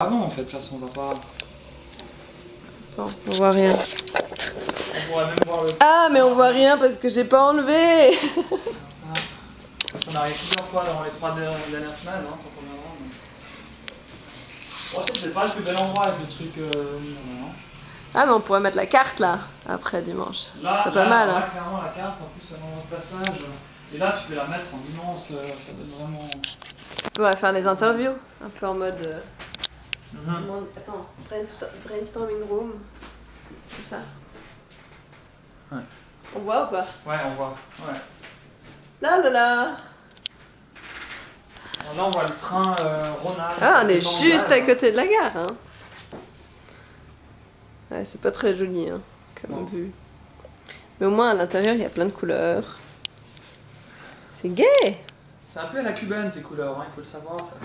Avant en fait, de toute façon, on va pas. Attends, on voit rien. On pourrait même voir le. Ah, mais on voit rien parce que j'ai pas enlevé Ça. On arrive plusieurs fois dans les trois dernières semaines, hein, tant qu'on. Mais... Bon, c'est peut-être pas le plus bel endroit avec le truc. Euh. Ah, mais on pourrait mettre la carte là, après dimanche. Là, C'est pas là, mal, là, hein. clairement, la carte, en plus, c'est un passage. Et là, tu peux la mettre en immense, euh, ça donne vraiment. On pourrait faire des interviews, un peu en mode. euh, Mhm. Attends, brainstorm- brainstorming room. Comme ça. Ouais. On voit ou pas? Ouais, on voit. Ouais. Là là là là, on voit le train euh, Rhône-Alpes. Ah, on est juste à Rhône-Alpes. côté de la gare. Hein. Ouais, c'est pas très joli hein, comme Non. vue. Mais au moins à l'intérieur, il y a plein de couleurs. C'est gay C'est un peu à la cubaine ces couleurs, hein, il faut le savoir. Ça.